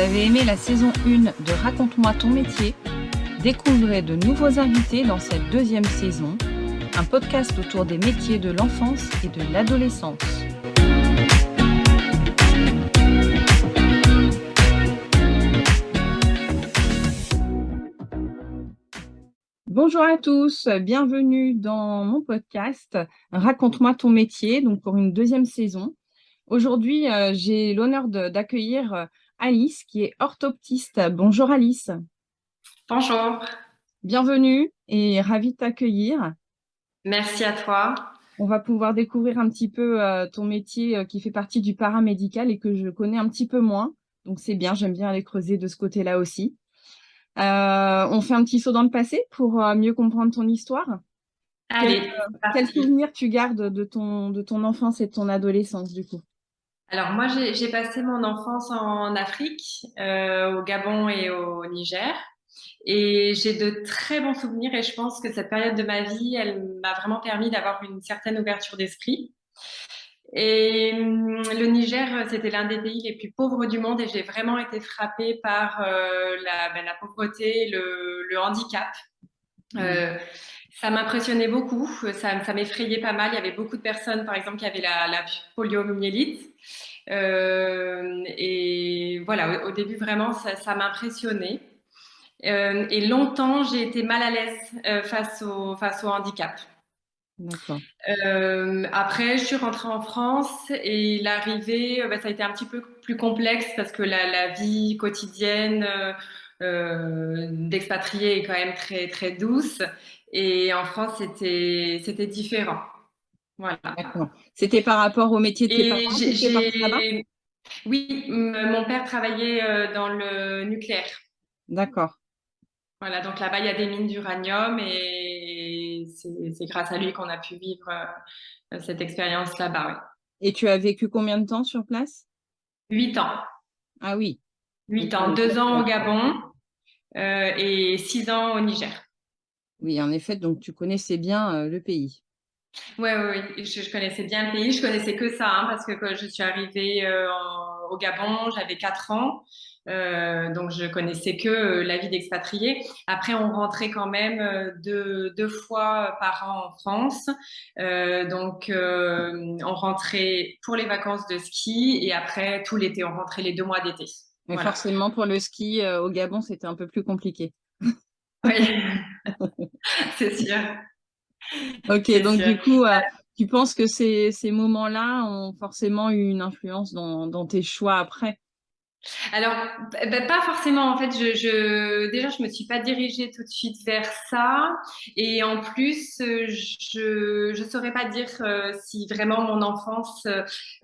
avez aimé la saison 1 de Raconte-moi ton métier Découvrez de nouveaux invités dans cette deuxième saison, un podcast autour des métiers de l'enfance et de l'adolescence. Bonjour à tous, bienvenue dans mon podcast Raconte-moi ton métier, donc pour une deuxième saison. Aujourd'hui, euh, j'ai l'honneur d'accueillir euh, Alice, qui est orthoptiste. Bonjour Alice. Bonjour. Bienvenue et ravie de t'accueillir. Merci à toi. On va pouvoir découvrir un petit peu euh, ton métier qui fait partie du paramédical et que je connais un petit peu moins. Donc c'est bien, j'aime bien aller creuser de ce côté-là aussi. on fait un petit saut dans le passé pour mieux comprendre ton histoire. Allez. Quel, souvenir tu gardes de ton, de ton enfance et de ton adolescence du coup? Alors moi, j'ai passé mon enfance en Afrique, euh, au Gabon et au Niger. Et j'ai de très bons souvenirs et je pense que cette période de ma vie, elle m'a vraiment permis d'avoir une certaine ouverture d'esprit. Et hum, le Niger, c'était l'un des pays les plus pauvres du monde et j'ai vraiment été frappée par euh, la, ben, la, pauvreté, le, le handicap. Mmh. Euh, ça m'impressionnait beaucoup, ça, ça m'effrayait pas mal. Il y avait beaucoup de personnes, par exemple, qui avaient la, la poliomyélite. Euh, et voilà, au, début, vraiment, ça, ça m'impressionnait. Euh, et longtemps, j'ai été mal à l'aise euh, face, au, face au handicap. Euh, après, je suis rentrée en France et l'arrivée, bah, ça a été un petit peu plus complexe parce que la, la vie quotidienne euh, d'expatriés est quand même très très douce. Et en France, c'était différent. Voilà. C'était par rapport au métier de tes parents Oui, mon père travaillait euh, dans le nucléaire. D'accord. Voilà, donc là-bas, il y a des mines d'uranium et c'est grâce à lui qu'on a pu vivre euh, cette expérience là-bas. Et tu as vécu combien de temps sur place? Huit ans. Ah oui. Huit ans, deux ans au Gabon euh, et six ans au Niger. Oui, en effet, donc tu connaissais bien le pays. Oui, oui, oui. Je, connaissais bien le pays. Je connaissais que ça, hein, parce que quand je suis arrivée euh, au Gabon, j'avais 4 ans. Euh, donc, je connaissais que euh, la vie d'expatrié. Après, on rentrait quand même deux, deux, fois par an en France. donc, on rentrait pour les vacances de ski et après, tout l'été, on rentrait les deux mois d'été. Mais forcément, pour le ski au Gabon, c'était un peu plus compliqué. Oui, c'est sûr. Ok, donc du coup, euh, tu penses que ces, ces moments-là ont forcément eu une influence dans, dans tes choix après? Alors, bah, pas forcément. En fait, je, je, déjà, je me suis pas dirigée tout de suite vers ça. Et en plus, je ne saurais pas dire euh, si vraiment mon enfance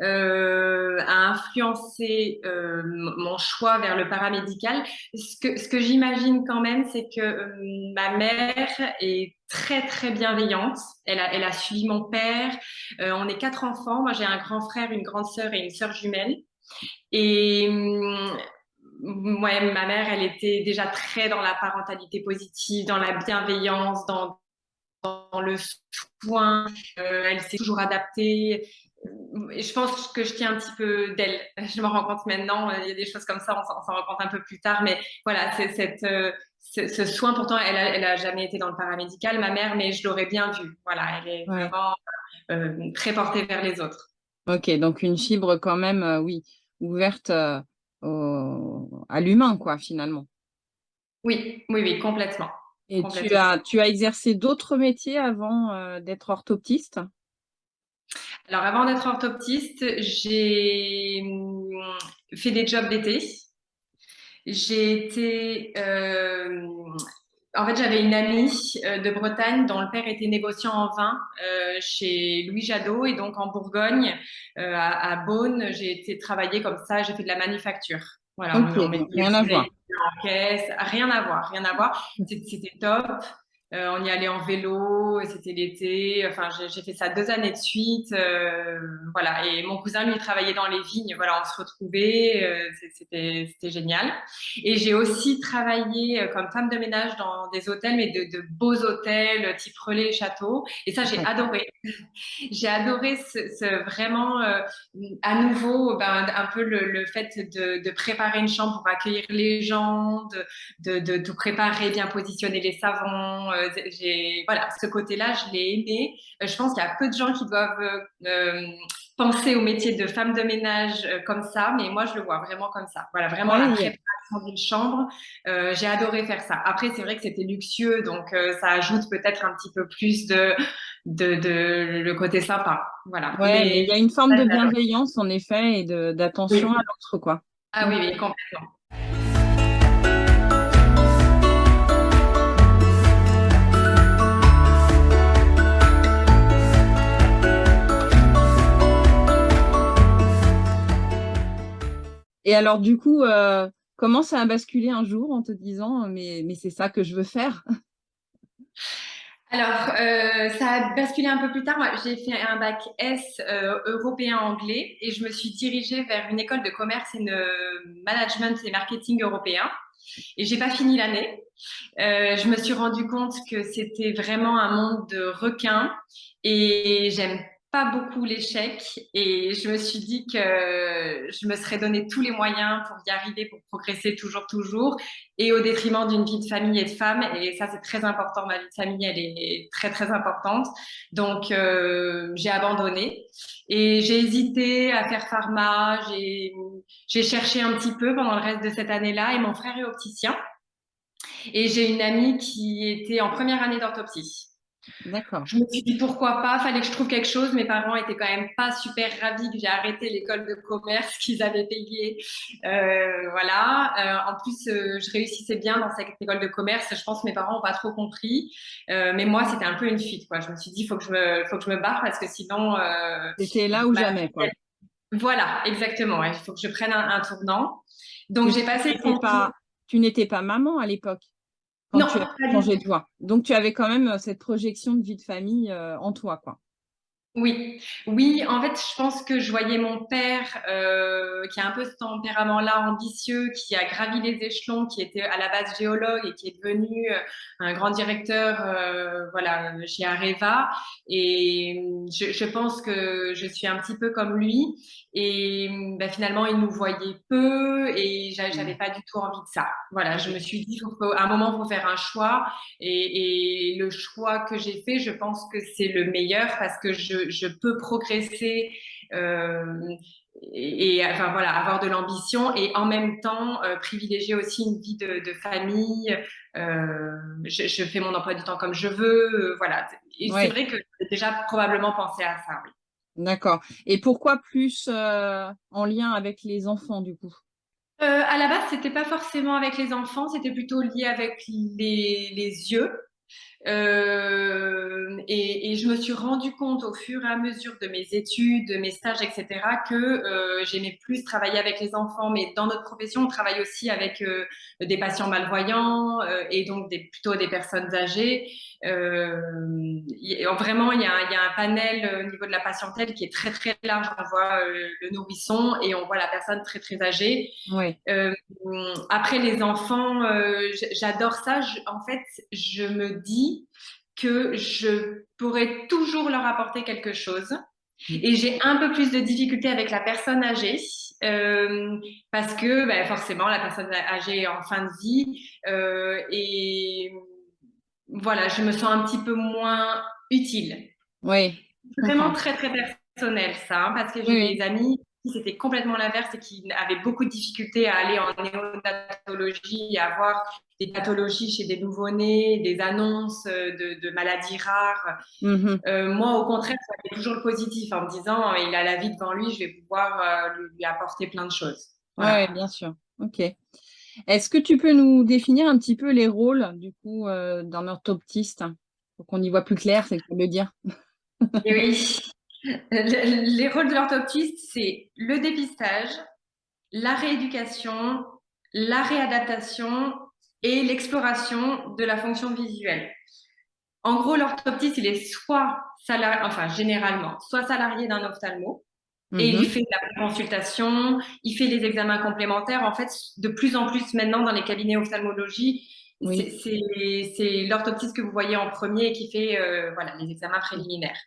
euh, a influencé euh, mon choix vers le paramédical. Ce que, ce que j'imagine quand même, c'est que euh, ma mère est très très bienveillante. Elle a, elle a suivi mon père. Euh, on est quatre enfants. Moi, j'ai un grand frère, une grande sœur et une sœur jumelle. Et moi, hum, ma mère, elle était déjà très dans la parentalité positive, dans la bienveillance, dans, dans le soin. Euh, elle s'est toujours adaptée. Je pense que je tiens un petit peu d'elle. Je me rends compte maintenant, il y a des choses comme ça, on s'en rend compte un peu plus tard, mais voilà, c'est cette, euh, ce, soin, pourtant, elle a, elle a jamais été dans le paramédical, ma mère, mais je l'aurais bien vu. Voilà, elle est vraiment euh, très portée vers les autres. Ok, donc une fibre quand même, euh, oui, ouverte euh, à l'humain, quoi, finalement. Oui, oui, oui, complètement. Et Tu, as, tu as exercé d'autres métiers avant euh, d'être orthoptiste? Alors, avant d'être orthoptiste, j'ai hum, fait des jobs d'été. J'ai été en fait, j'avais une amie euh, de Bretagne dont le père était négociant en vin euh, chez Louis Jadot et donc en Bourgogne, euh, à, Beaune, j'ai été travailler comme ça, j'ai fait de la manufacture. Voilà, rien à voir. En caisse, rien à voir, rien à voir. C'était top. Euh, on y allait en vélo, c'était l'été. Enfin, j'ai fait ça deux années de suite. Euh, voilà. Et mon cousin, lui, travaillait dans les vignes. Voilà, on se retrouvait. Euh, c'était génial. Et j'ai aussi travaillé comme femme de ménage dans des hôtels, mais de, de beaux hôtels, type relais château. Et ça, j'ai adoré. j'ai adoré ce, ce vraiment, à nouveau, ben, un peu le, le fait de, de, préparer une chambre pour accueillir les gens, de, de, de tout préparer, bien positionner les savons euh, j'ai voilà, ce côté-là, je l'ai aimé. Euh, je pense qu'il y a peu de gens qui doivent euh, penser au métier de femme de ménage comme ça, mais moi, je le vois vraiment comme ça. Voilà, vraiment la préparation d'une chambre. j'ai adoré faire ça. Après, c'est vrai que c'était luxueux, donc ça ajoute peut-être un petit peu plus de, de, de, le côté sympa. Voilà. Ouais, il y a une forme de bienveillance, en effet, et d'attention à l'autre, quoi. Ah oui, oui, complètement. Et alors, du coup, euh, comment ça a basculé un jour en te disant mais, mais c'est ça que je veux faire? Alors, euh, ça a basculé un peu plus tard. J'ai fait un bac S euh, européen anglais et je me suis dirigée vers une école de commerce et de management et marketing européen. Et j'ai pas fini l'année. je me suis rendu compte que c'était vraiment un monde de requins et j'aime beaucoup l'échec et je me suis dit que je me serais donné tous les moyens pour y arriver, pour progresser toujours, toujours et au détriment d'une vie de famille et de femme. Et ça, c'est très important. Ma vie de famille, elle est très, très importante. Donc, euh, j'ai abandonné et j'ai hésité à faire pharma. J'ai cherché un petit peu pendant le reste de cette année-là et mon frère est opticien. Et j'ai une amie qui était en première année d'orthoptie. D'accord. Je me suis dit pourquoi pas, fallait que je trouve quelque chose. Mes parents étaient quand même pas super ravis que j'ai arrêté l'école de commerce qu'ils avaient payée. Euh, voilà. Euh, en plus, euh, je réussissais bien dans cette école de commerce. Je pense que mes parents n'ont pas trop compris. mais moi, c'était un peu une fuite. Quoi. Je me suis dit, il faut que je me, faut que je me barre parce que sinon. c'était là ou bah, jamais. Quoi. Voilà, exactement. Il faut que je prenne un, tournant. Donc, j'ai passé. Pas, tu n'étais pas maman à l'époque? Non, tu as changé de. Donc, tu avais quand même euh, cette projection de vie de famille euh, en toi, quoi. Oui, oui. En fait, je pense que je voyais mon père euh, qui a un peu ce tempérament-là ambitieux, qui a gravi les échelons, qui était à la base géologue et qui est devenu un grand directeur, euh, voilà, chez Areva. Et je, je, pense que je suis un petit peu comme lui. Et bah, finalement, il nous voyait peu et j'avais mmh. pas du tout envie de ça. Voilà, je me suis dit, à un moment, il faut faire un choix. Et, et le choix que j'ai fait, je pense que c'est le meilleur parce que je je, peux progresser euh, et, enfin voilà, avoir de l'ambition et en même temps euh, privilégier aussi une vie de, famille. Euh, je, fais mon emploi du temps comme je veux, voilà. Et c'est vrai que j'ai déjà probablement pensé à ça. Oui. D'accord. Et pourquoi plus en lien avec les enfants du coup? À la base, c'était pas forcément avec les enfants, c'était plutôt lié avec les, yeux. Euh, et, je me suis rendu compte au fur et à mesure de mes études, de mes stages, etc., que euh, j'aimais plus travailler avec les enfants. Mais dans notre profession, on travaille aussi avec euh, des patients malvoyants euh, et donc plutôt des personnes âgées. Euh, vraiment, il y, a, il y, a, un panel au niveau de la patientèle qui est très très large. On voit le nourrisson et on voit la personne très très âgée. Oui. après les enfants, j'adore ça. Je, en fait, je me dis que je pourrais toujours leur apporter quelque chose. Mm. Et j'ai un peu plus de difficultés avec la personne âgée euh, parce que ben, forcément la personne âgée est en fin de vie euh, et voilà, je me sens un petit peu moins utile. Oui. Vraiment très très personnel ça, hein, parce que j'ai des amis c'était complètement l'inverse et qui avaient beaucoup de difficultés à aller en néonatologie à voir des pathologies chez des nouveau-nés, des annonces euh, de, maladies rares. Mm-hmm. Euh, moi, au contraire, ça fait toujours le positif en me disant il a la vie devant lui, je vais pouvoir euh, lui, apporter plein de choses. Oui, bien sûr. Ok. Est-ce que tu peux nous définir un petit peu les rôles coup d'un orthoptiste pour qu'on y voit plus clair, c'est le dire? oui. Les rôles de l'orthoptiste, c'est le dépistage, la rééducation, la réadaptation et l'exploration de la fonction visuelle. en gros, l'orthoptiste, il est soit salarié, enfin généralement, soit salarié d'un ophtalmo, et il mhm. fait la consultation, il fait les examens complémentaires. En fait, de plus en plus maintenant dans les cabinets ophtalmologie, c'est l'orthoptiste que vous voyez en premier qui fait euh, voilà, les examens préliminaires.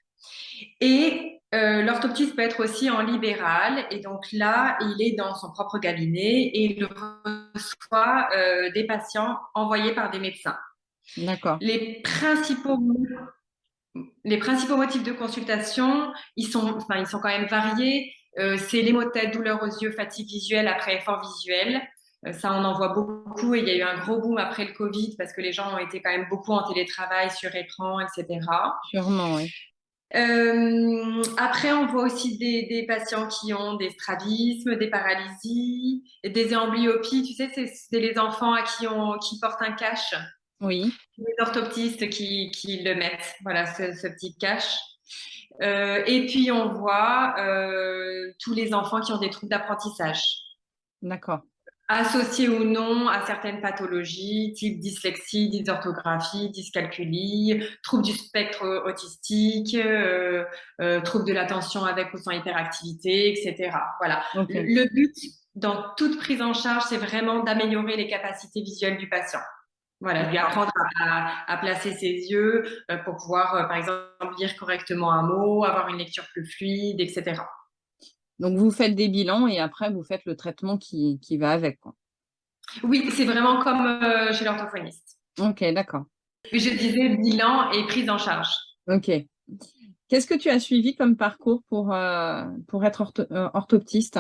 Et euh, l'orthoptiste peut être aussi en libéral, et donc là, il est dans son propre cabinet et il reçoit euh, des patients envoyés par des médecins. D'accord. Les principaux les principaux motifs de consultation, ils sont, enfin, ils sont quand même variés. Euh, c'est les maux de tête, douleurs aux yeux, fatigue visuelle après effort visuel. Euh, ça, on en voit beaucoup et il y a eu un gros boom après le Covid parce que les gens ont été quand même beaucoup en télétravail, sur écran, etc. Sûrement, oui. Euh, après, on voit aussi des, des, patients qui ont des strabismes, des paralysies, des amblyopies. Tu sais, c'est les enfants à qui, on, qui portent un cache. Oui. Les orthoptistes qui, qui le mettent, voilà, ce, ce petit cache. Euh, et puis, on voit euh, tous les enfants qui ont des troubles d'apprentissage. D'accord. Associés ou non à certaines pathologies, type dyslexie, dysorthographie, dyscalculie, troubles du spectre autistique, euh, euh, troubles de l'attention avec ou sans hyperactivité, etc. Voilà. Le but dans toute prise en charge, c'est vraiment d'améliorer les capacités visuelles du patient. Voilà, lui apprendre à, placer ses yeux euh, pour pouvoir, euh, par exemple, lire correctement un mot, avoir une lecture plus fluide, etc. Donc, vous faites des bilans et après, vous faites le traitement qui, qui va avec. Quoi. Oui, c'est vraiment comme euh, chez l'orthophoniste. Ok, d'accord. Je disais bilan et prise en charge. Ok. Qu'est-ce que tu as suivi comme parcours pour, pour être orthoptiste?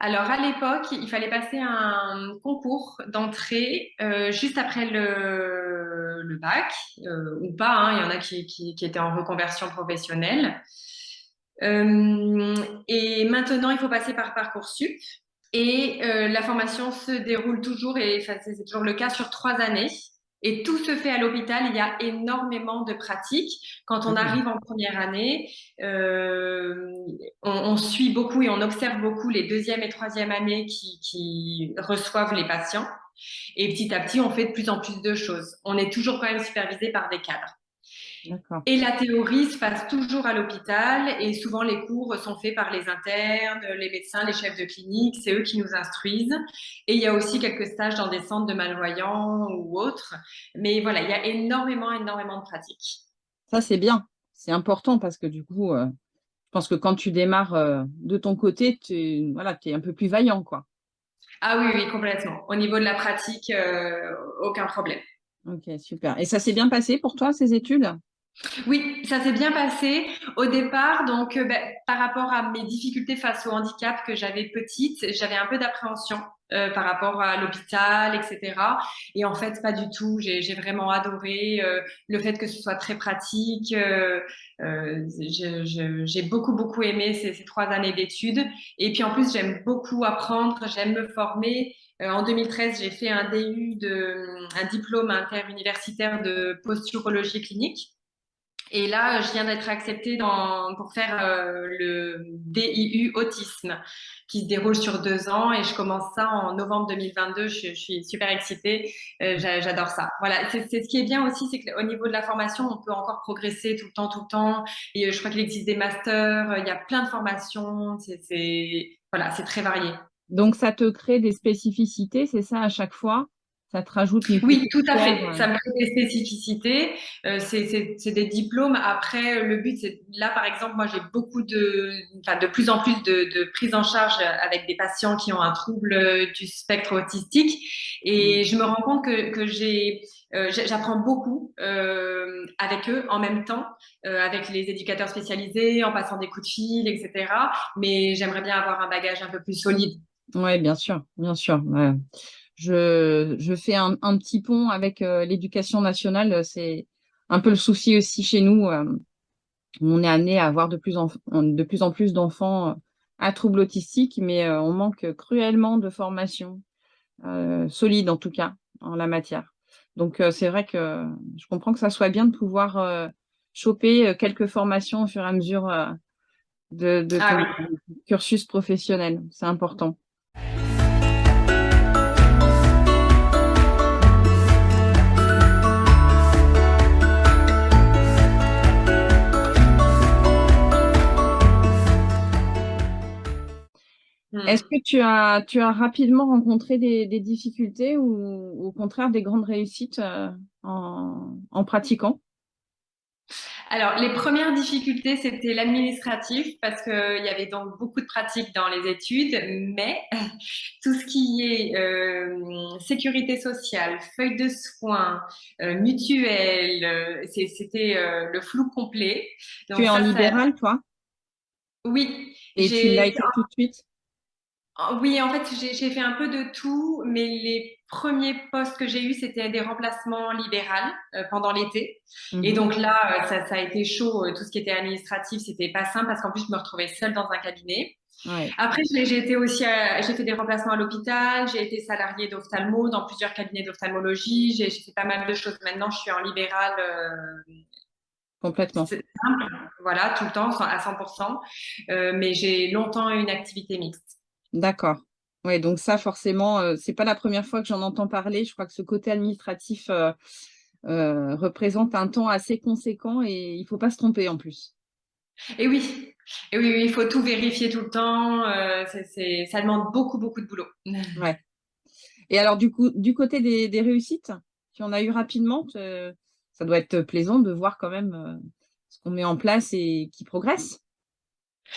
Alors, à l'époque, il fallait passer un concours d'entrée euh, juste après le, le bac, euh, ou pas, hein, il y en a qui, qui, qui, étaient en reconversion professionnelle. Euh, et maintenant, il faut passer par Parcoursup. Et euh, la formation se déroule toujours, et c'est toujours le cas, sur trois années. Et tout se fait à l'hôpital. Il y a énormément de pratiques. Quand on arrive en première année, euh, on, on, suit beaucoup et on observe beaucoup les deuxième et troisième années qui, qui reçoivent les patients. Et petit à petit, on fait de plus en plus de choses. On est toujours quand même supervisé par des cadres. Et la théorie se passe toujours à l'hôpital et souvent les cours sont faits par les internes, les médecins, les chefs de clinique, c'est eux qui nous instruisent. Et il y a aussi quelques stages dans des centres de malvoyants ou autres. Mais voilà, il y a énormément, énormément de pratiques. Ça, c'est bien. C'est important parce que du coup, euh, je pense que quand tu démarres euh, de ton côté, tu voilà, es un peu plus vaillant. quoi. Ah oui, oui, complètement. Au niveau de la pratique, euh, aucun problème. Ok, super. Et ça s'est bien passé pour toi, ces études? Oui, ça s'est bien passé au départ. Donc, euh, ben, par rapport à mes difficultés face au handicap que j'avais petite, j'avais un peu d'appréhension euh, par rapport à l'hôpital, etc. Et en fait, pas du tout. J'ai vraiment adoré euh, le fait que ce soit très pratique. J'ai beaucoup, beaucoup aimé ces, ces trois années d'études. Et puis, en plus, j'aime beaucoup apprendre, j'aime me former. en 2013, j'ai fait un DU, de, un diplôme interuniversitaire de posturologie clinique. Et là, je viens d'être acceptée pour faire euh, le DIU autisme qui se déroule sur deux ans et je commence ça en novembre 2022. Je, suis super excitée. Euh, J'adore ça. Voilà, c'est ce qui est bien aussi, c'est qu'au niveau de la formation, on peut encore progresser tout le temps, tout le temps. Et euh, je crois qu'il existe des masters, il y a plein de formations. Voilà, c'est très varié. Donc, ça te crée des spécificités, c'est ça à chaque fois? Ça te rajoute une Oui, tout à fait. Ça me crée des spécificités. Euh, c'est des diplômes. Après, le but, c'est là, par exemple, moi, j'ai beaucoup de, enfin, de plus en plus de, de prise en charge avec des patients qui ont un trouble du spectre autistique, et mmh. je me rends compte que, que j'ai euh, j'apprends beaucoup euh, avec eux en même temps, euh, avec les éducateurs spécialisés, en passant des coups de fil, etc. Mais j'aimerais bien avoir un bagage un peu plus solide. Oui, bien sûr, bien sûr. Ouais je, je fais un, un, petit pont avec euh, l'éducation nationale. C'est un peu le souci aussi chez nous. Euh, on est amené à avoir de plus en, de plus, en plus d'enfants euh, à troubles autistiques, mais on manque cruellement de formation solide, en tout cas, en la matière. Donc, c'est vrai que je comprends que ça soit bien de pouvoir choper quelques formations au fur et à mesure de, de ah cursus professionnel. C'est important. Est-ce que tu as, tu as rapidement rencontré des, difficultés ou au contraire des grandes réussites euh, en, pratiquant? Alors, les premières difficultés, c'était l'administratif parce qu'il y avait donc beaucoup de pratiques dans les études, mais tout ce qui est euh, sécurité sociale, feuille de soins, euh, mutuelle, c'était le flou complet. tu es en libéral, toi? Oui. Et tu l'as été tout de suite? Oui, en fait, j'ai fait un peu de tout, mais les premiers postes que j'ai eus, c'était des remplacements libéraux euh, pendant l'été. Et mhm. donc là, euh, ça, ça, a été chaud. Euh, tout ce qui était administratif, c'était pas simple parce qu'en plus, je me retrouvais seule dans un cabinet. Ouais. Après, j'ai été aussi, j'ai fait des remplacements à l'hôpital, j'ai été salariée d'ophtalmo dans plusieurs cabinets d'ophtalmologie, j'ai fait pas mal de choses. Maintenant, je suis en libéral. Complètement. Simple, voilà, tout le temps, à 100%. Euh, mais j'ai longtemps eu une activité mixte. D'accord. Oui, donc ça, forcément, euh, c'est pas la première fois que j'en entends parler. Je crois que ce côté administratif euh, euh, représente un temps assez conséquent et il faut pas se tromper en plus. Et oui, et oui, il faut tout vérifier tout le temps. ça demande beaucoup, beaucoup de boulot. Ouais. Et alors, du coup, du côté des, réussites, tu en as eu rapidement, ça doit être plaisant de voir quand même ce qu'on met en place et qui progresse.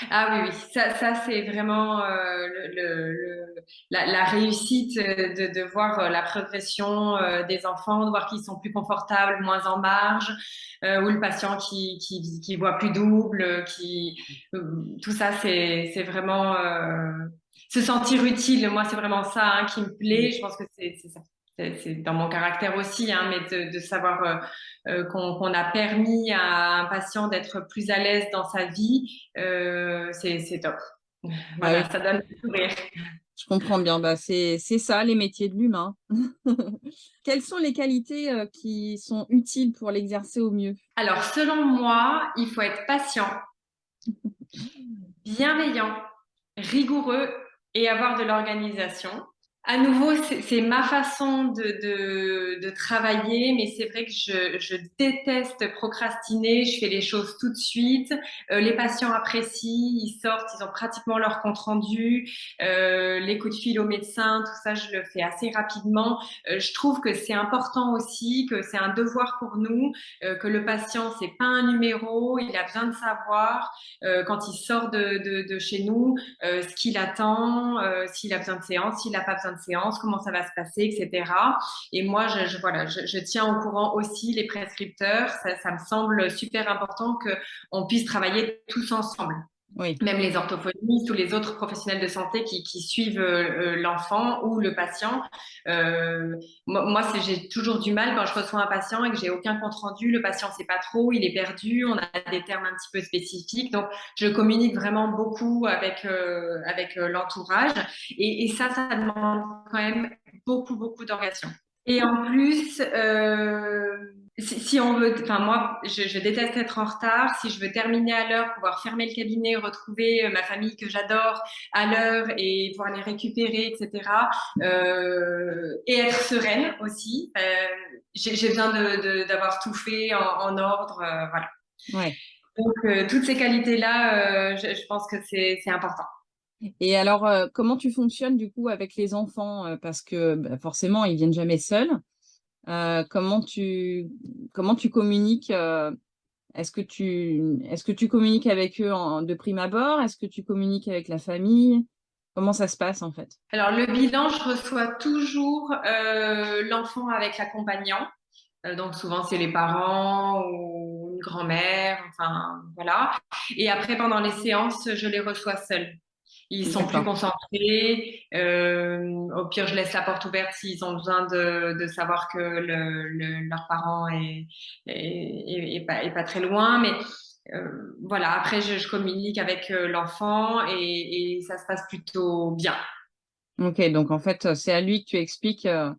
Ah oui, oui, ça, ça c'est vraiment euh, le, le, la, la, réussite de, de voir euh, la progression euh, des enfants, de voir qu'ils sont plus confortables, moins en marge, euh, ou le patient qui, qui, qui voit plus double, qui tout ça c'est vraiment se sentir utile. Moi c'est vraiment ça hein, qui me plaît. Je pense que c'est ça c'est dans mon caractère aussi, hein, mais de, savoir euh, euh, qu'on a permis à un patient d'être plus à l'aise dans sa vie, euh, c'est top. Voilà, ça donne le sourire. Je comprends bien, bah, c'est ça les métiers de l'humain. Quelles sont les qualités qui sont utiles pour l'exercer au mieux? Alors, selon moi, il faut être patient, bienveillant, rigoureux et avoir de l'organisation. À nouveau, c'est ma façon de, de, de travailler, mais c'est vrai que je, je, déteste procrastiner. Je fais les choses tout de suite. Euh, les patients apprécient, ils sortent, ils ont pratiquement leur compte rendu. Euh, les coups de fil au médecin, tout ça, je le fais assez rapidement. Euh, je trouve que c'est important aussi, que c'est un devoir pour nous, euh, que le patient c'est pas un numéro, il a besoin de savoir euh, quand il sort de, de, de chez nous ce qu'il attend, s'il a besoin de séance, s'il n'a pas besoin séance, comment ça va se passer, etc. Et moi, je, voilà, je, tiens au courant aussi les prescripteurs. Ça, ça me semble super important qu'on puisse travailler tous ensemble. Même les orthophonistes ou les autres professionnels de santé qui, suivent euh, euh, l'enfant ou le patient. Euh, moi, j'ai toujours du mal quand je reçois un patient et que j'ai aucun compte rendu. Le patient sait pas trop, il est perdu, on a des termes un petit peu spécifiques. Donc, je communique vraiment beaucoup avec avec l'entourage et, et, ça, ça demande quand même beaucoup beaucoup d'organisation. Et en plus, euh, si, on veut, enfin moi, je, déteste être en retard. Si je veux terminer à l'heure, pouvoir fermer le cabinet, retrouver euh, ma famille que j'adore à l'heure et pouvoir les récupérer, etc. Euh, et être sereine aussi. Euh, j'ai besoin d'avoir tout fait en, ordre, voilà. Ouais. Donc toutes ces qualités-là, je, pense que c'est important. Et alors, comment tu fonctionnes du coup avec les enfants Parce que bah, forcément, ils viennent jamais seuls. Euh, comment, tu, communiques euh, Est-ce que, tu, communiques avec eux de prime abord? Est-ce que tu communiques avec la famille? Comment ça se passe en fait? Alors le bilan, je reçois toujours euh, l'enfant avec l'accompagnant. donc souvent c'est les parents ou une grand-mère, enfin voilà. Et après pendant les séances, je les reçois seuls. Ils sont plus concentrés. Euh, au pire, je laisse la porte ouverte s'ils ont besoin de, de savoir que le, le, leur parent est, est, est, pas, est, pas, très loin. Mais euh, voilà, après, je, je, communique avec euh, l'enfant et, et, ça se passe plutôt bien. Ok, donc en fait, c'est à lui que tu expliques euh,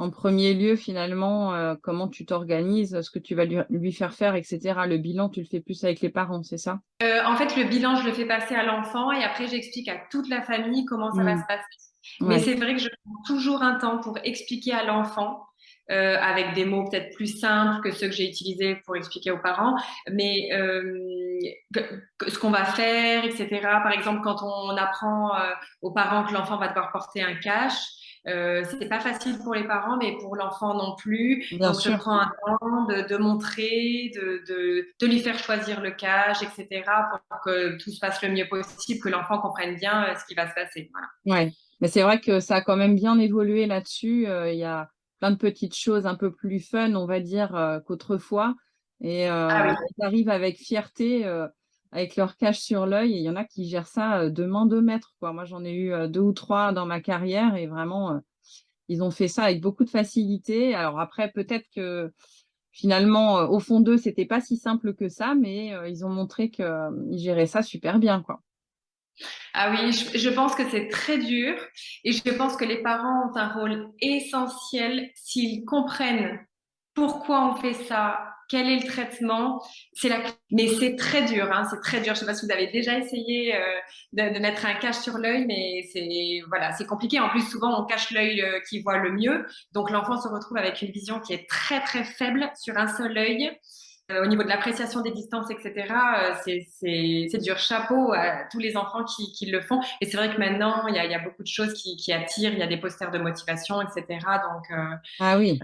en premier lieu, finalement, euh, comment tu t'organises, ce que tu vas lui, faire faire, etc. Le bilan, tu le fais plus avec les parents, c'est ça? Euh, En fait, le bilan, je le fais passer à l'enfant et après, j'explique à toute la famille comment ça va mmh. se passer. Mais c'est vrai que je prends toujours un temps pour expliquer à l'enfant euh, avec des mots peut-être plus simples que ceux que j'ai utilisés pour expliquer aux parents, mais euh, ce qu'on va faire, etc. Par exemple, quand on apprend euh, aux parents que l'enfant va devoir porter un cache, euh, c'est pas facile pour les parents, mais pour l'enfant non plus. Bien Donc, sûr. je prends un temps de, de montrer, de, de, de, lui faire choisir le cache, etc., pour que tout se passe le mieux possible, que l'enfant comprenne bien euh, ce qui va se passer. Voilà. Ouais, mais c'est vrai que ça a quand même bien évolué là-dessus. Euh, il y a plein de petites choses un peu plus fun, on va dire, euh, qu'autrefois. Et ah, oui. arrivent avec fierté, avec leur cache sur l'œil. Il y en a qui gèrent ça de main de maître. Quoi. Moi, j'en ai eu deux ou trois dans ma carrière et vraiment, ils ont fait ça avec beaucoup de facilité. Alors après, peut-être que finalement, au fond d'eux, c'était pas si simple que ça, mais ils ont montré qu'ils géraient ça super bien. Quoi. Ah oui, je pense que c'est très dur et je pense que les parents ont un rôle essentiel s'ils comprennent pourquoi on fait ça, quel est le traitement. C'est la... Mais c'est très dur, hein, c'est très dur. Je sais pas si vous avez déjà essayé euh, de, de, mettre un cache sur l'œil, mais c'est voilà, c'est compliqué. En plus, souvent, on cache l'œil euh, qui voit le mieux, donc l'enfant se retrouve avec une vision qui est très très faible sur un seul œil. Euh, au niveau de l'appréciation des distances, etc., c'est dur. Chapeau à tous les enfants qui, qui le font. Et c'est vrai que maintenant, il y a, y a, beaucoup de choses qui, qui, attirent. Il y a des posters de motivation, etc. Donc, ah oui.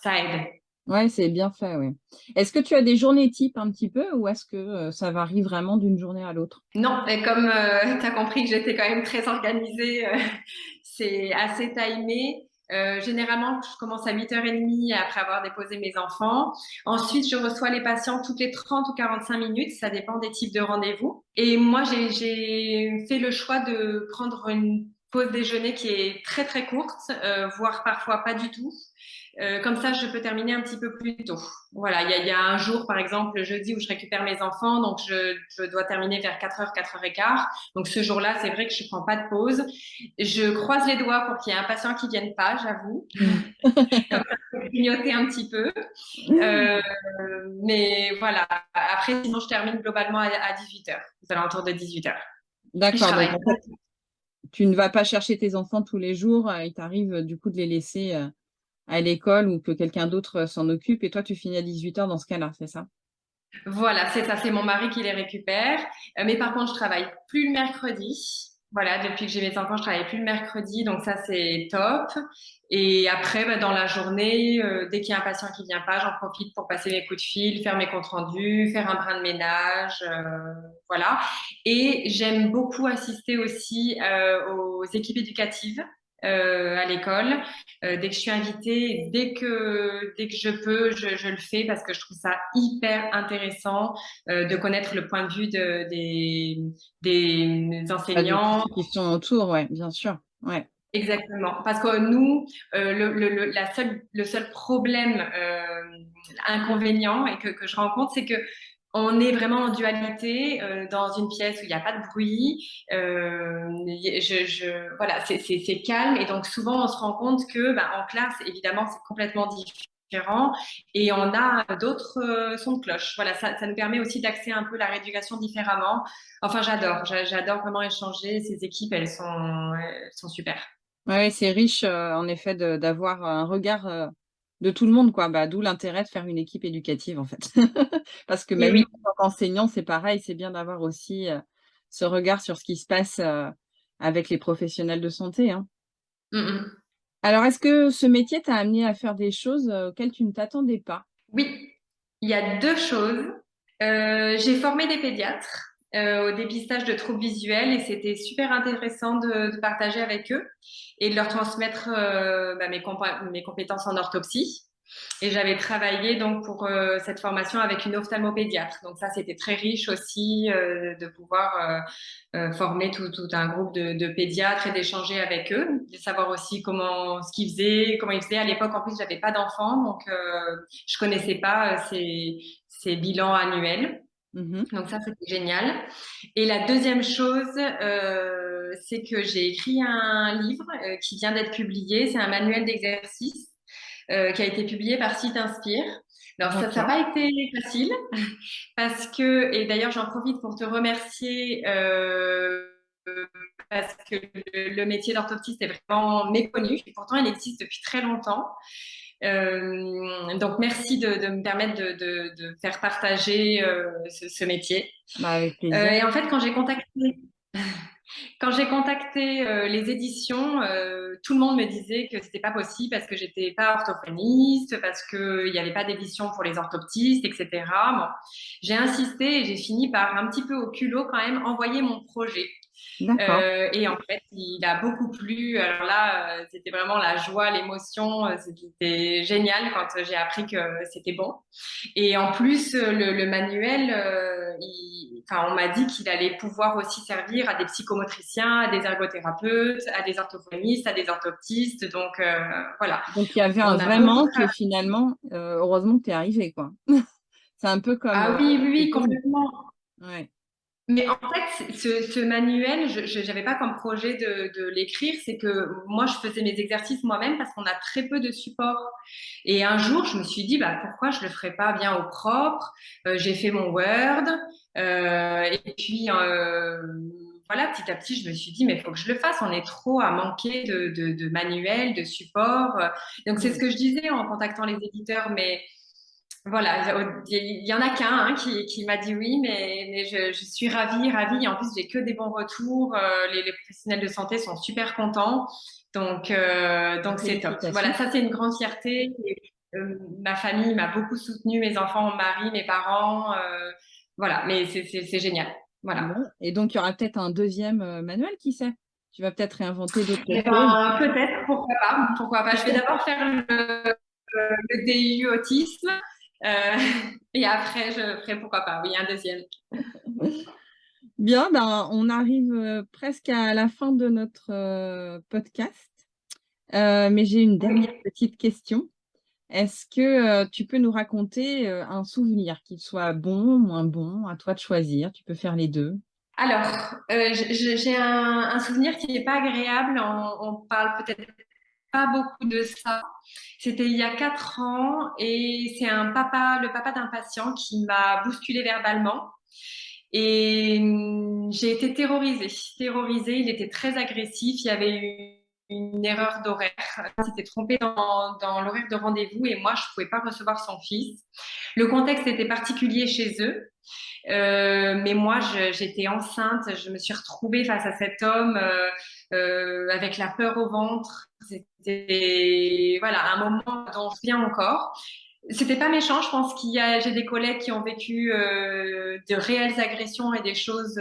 ça aide. Ouais, c'est bien fait, oui. Est-ce que tu as des journées types un petit peu ou est-ce que ça varie vraiment d'une journée à l'autre? Non, mais comme euh, tu as compris que j'étais quand même très organisée, euh, c'est assez timé. Euh, généralement, je commence à 8h30 après avoir déposé mes enfants. Ensuite, je reçois les patients toutes les 30 ou 45 minutes, ça dépend des types de rendez-vous. Et moi, j'ai fait le choix de prendre une pause déjeuner qui est très très courte, euh, voire parfois pas du tout. Euh, comme ça, je peux terminer un petit peu plus tôt. Voilà, il y a, y a, un jour, par exemple, le jeudi, où je récupère mes enfants, donc je, je dois terminer vers 4h, 4h15. Donc ce jour-là, c'est vrai que je prends pas de pause. Je croise les doigts pour qu'il y ait un patient qui vienne pas, j'avoue. comme ça, je peux clignoter un petit peu. Euh, mais voilà, après, sinon, je termine globalement à, à 18h, aux alentours de 18h. D'accord, tu ne vas pas chercher tes enfants tous les jours, il t'arrive du coup de les laisser à l'école ou que quelqu'un d'autre s'en occupe et toi tu finis à 18h dans ce cas-là, c'est ça? Voilà, c'est ça, c'est mon mari qui les récupère. Euh, mais par contre, je travaille plus le mercredi. Voilà, depuis que j'ai mes enfants, je travaille plus le mercredi, donc ça c'est top. Et après, bah, dans la journée, euh, dès qu'il y a un patient qui vient pas, j'en profite pour passer mes coups de fil, faire mes comptes rendus, faire un brin de ménage, euh, voilà. Et j'aime beaucoup assister aussi euh, aux équipes éducatives. Euh, à l'école. Euh, dès que je suis invitée, dès que, dès que je peux, je, je, le fais parce que je trouve ça hyper intéressant euh, de connaître le point de vue de, des, des enseignants. Qui sont autour, ouais, bien sûr. Ouais. Exactement, parce que nous, le, le, la seule, le seul problème inconvénient et que, que je rencontre, c'est que on est vraiment en dualité euh, dans une pièce où il n'y a pas de bruit. Euh, voilà, c'est calme et donc souvent on se rend compte que ben, en classe, évidemment, c'est complètement différent et on a d'autres euh, sons de cloche. Voilà, ça, nous permet aussi d'accéder un peu la rééducation différemment. Enfin, j'adore, j'adore vraiment échanger. Ces équipes, elles sont, elles sont super. Oui, c'est riche en effet d'avoir un regard de tout le monde, quoi. Bah, d'où l'intérêt de faire une équipe éducative, en fait. Parce que même oui. en tant qu'enseignant, c'est pareil, c'est bien d'avoir aussi euh, ce regard sur ce qui se passe euh, avec les professionnels de santé. Hein. Mm -hmm. Alors, est-ce que ce métier t'a amené à faire des choses auxquelles tu ne t'attendais pas? Oui, il y a deux choses. Euh, J'ai formé des pédiatres. Euh, au dépistage de troubles visuels et c'était super intéressant de, de, partager avec eux et de leur transmettre euh, bah, mes, compétences en orthopsie. Et j'avais travaillé donc pour euh, cette formation avec une ophtalmopédiatre. Donc ça, c'était très riche aussi euh, de pouvoir former tout, tout, un groupe de, de pédiatres et d'échanger avec eux, de savoir aussi comment ce qu'ils faisaient, comment ils faisaient. À l'époque, en plus, j'avais pas d'enfants, donc je connaissais pas ces, ces bilans annuels. Mmh. Donc ça, c'était génial. Et la deuxième chose, euh, c'est que j'ai écrit un livre euh, qui vient d'être publié. C'est un manuel d'exercice euh, qui a été publié par Site Inspire. Alors ça n'a pas été facile parce que, et d'ailleurs j'en profite pour te remercier parce que le, le métier d'orthoptiste est vraiment méconnu. Et pourtant, il existe depuis très longtemps. Donc, merci de, me permettre de, faire partager ce, métier. Bah, avec plaisir. et en fait, quand j'ai contacté quand j'ai contacté euh, les éditions, euh, tout le monde me disait que c'était pas possible parce que j'étais pas orthophoniste, parce qu'il n'y avait pas d'édition pour les orthoptistes, etc. Bon, j'ai insisté et j'ai fini par un petit peu au culot quand même envoyer mon projet. Euh, et en fait, il a beaucoup plu. Alors là, euh, c'était vraiment la joie, l'émotion. Euh, c'était génial quand j'ai appris que c'était bon. Et en plus, le, manuel, enfin, on m'a dit qu'il allait pouvoir aussi servir à des psychomotriciens, à des ergothérapeutes, à des orthophonistes, à des orthoptistes. Donc voilà. Donc il y avait un vrai manque et finalement, heureusement que tu es arrivé. C'est un peu comme. Ah oui, oui, oui complètement. Ouais. Mais en fait, ce, manuel, je n'avais pas comme projet de, l'écrire, c'est que moi, je faisais mes exercices moi-même parce qu'on a très peu de support. Et un jour, je me suis dit, bah, pourquoi je le ferais pas bien au propre? Euh, J'ai fait mon Word, euh, et puis euh, voilà, petit à petit, je me suis dit, mais il faut que je le fasse. On est trop à manquer de, de, de manuels, de supports. Donc, c'est ce que je disais en contactant les éditeurs, mais voilà, il y en a qu'un hein, qui, m'a dit oui, mais, je, suis ravie, ravie. En plus, j'ai que des bons retours. Euh, les, professionnels de santé sont super contents. Donc, euh, donc c'est top. Voilà, ça, c'est une grande fierté. Euh, ma famille m'a beaucoup soutenue, mes enfants, mon mari, mes parents. voilà, mais c'est génial. Voilà. Et donc, il y aura peut-être un deuxième manuel, qui sait? Tu vas peut-être réinventer d'autres eh ben, Peut-être, pourquoi pas. Pourquoi pas. Je vais d'abord faire le, le DU autisme. Euh, et après, je ferai pourquoi pas, oui, un deuxième. Bien, ben, on arrive euh, presque à la fin de notre euh, podcast, mais j'ai une dernière petite question. Est-ce que tu peux nous raconter un souvenir, qu'il soit bon, moins bon, à toi de choisir, tu peux faire les deux alors, j'ai un, souvenir qui n'est pas agréable. On, on parle peut-être pas beaucoup de ça. C'était il y a quatre ans et c'est un papa, le papa d'un patient qui m'a bousculé verbalement. Et hum, j'ai été terrorisée, terrorisée. Il était très agressif. Il y avait eu une erreur d'horaire. Il s'était trompé dans, dans l'horaire de rendez-vous et moi, je ne pouvais pas recevoir son fils. Le contexte était particulier chez eux. Euh, mais moi, j'étais enceinte, je me suis retrouvée face à cet homme euh, euh, avec la peur au ventre. C'était voilà un moment dont je viens encore. C'était pas méchant, je pense qu'il y a j'ai des collègues qui ont vécu de réelles agressions et des choses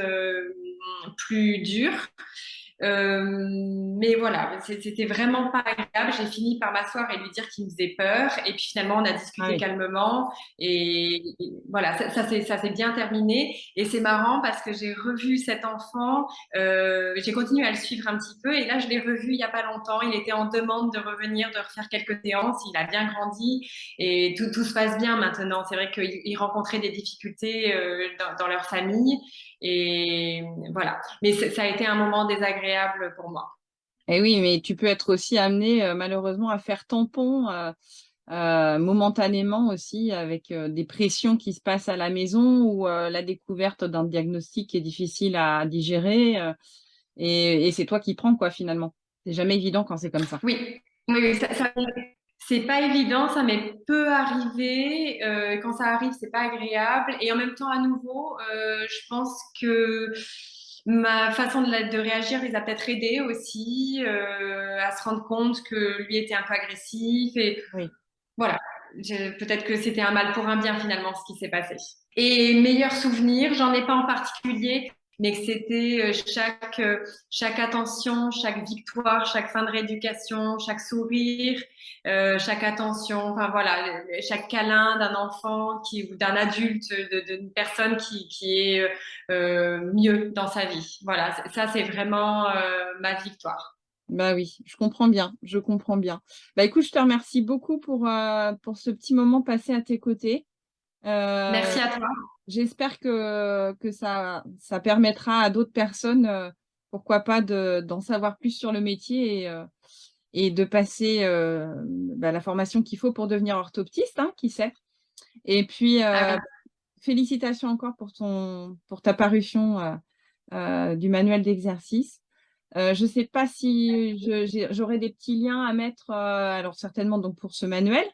plus dures. Euh, mais voilà, c'était vraiment pas agréable. J'ai fini par m'asseoir et lui dire qu'il me faisait peur. Et puis finalement, on a discuté calmement. Et, voilà, ça, ça s'est bien terminé. Et c'est marrant parce que j'ai revu cet enfant. Euh, j'ai continué à le suivre un petit peu. Et là, je l'ai revu il y a pas longtemps. Il était en demande de revenir, de refaire quelques séances. Il a bien grandi et tout, tout se passe bien maintenant. C'est vrai qu'il rencontrait des difficultés euh, dans, dans leur famille. Et voilà. Mais ça a été un moment désagréable pour moi. Et eh oui, mais tu peux être aussi amené euh, malheureusement à faire tampon euh, euh, momentanément aussi avec des pressions qui se passent à la maison ou la découverte d'un diagnostic est difficile à digérer. et, c'est toi qui prends quoi finalement. C'est jamais évident quand c'est comme ça. Oui, oui, ça, ça, c'est pas évident, ça m'est peu arrivé. Euh, quand ça arrive, c'est pas agréable. Et en même temps, à nouveau, euh, je pense que ma façon de, réagir les a peut-être aidés aussi euh, à se rendre compte que lui était un peu agressif. Et voilà, peut-être que c'était un mal pour un bien finalement ce qui s'est passé. Et meilleur souvenir, j'en ai pas en particulier mais que c'était euh, chaque, euh, chaque attention, chaque victoire, chaque fin de rééducation, chaque sourire, euh, chaque attention, enfin voilà, chaque câlin d'un enfant qui, ou d'un adulte, d'une personne qui, qui est mieux dans sa vie. Voilà, ça c'est vraiment ma victoire. Bah oui, je comprends bien, je comprends bien. Bah écoute, je te remercie beaucoup pour, pour ce petit moment passé à tes côtés. Merci à toi. J'espère que, que ça, ça permettra à d'autres personnes, euh, pourquoi pas, d'en savoir plus sur le métier et, euh, et de passer euh, bah, la formation qu'il faut pour devenir orthoptiste, hein, qui sait. Et puis, ah félicitations encore pour, ton, pour ta parution du manuel d'exercice. je ne sais pas si j'aurai des petits liens à mettre, alors certainement donc pour ce manuel,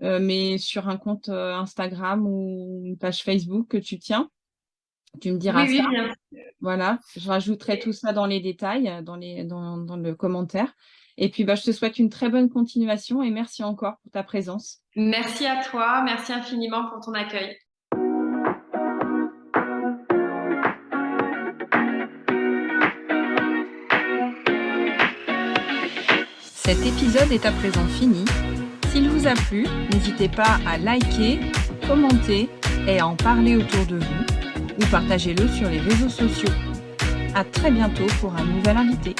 mais sur un compte Instagram ou une page Facebook que tu tiens. Tu me diras oui, ça. Oui, bien. Voilà, je rajouterai tout ça dans les détails, dans, les, dans, dans le commentaire. Et puis, bah, je te souhaite une très bonne continuation et merci encore pour ta présence. Merci à toi, merci infiniment pour ton accueil. Cet épisode est à présent fini. S'il vous a plu, n'hésitez pas à liker, commenter et à en parler autour de vous ou partagez-le sur les réseaux sociaux. À très bientôt pour un nouvel invité.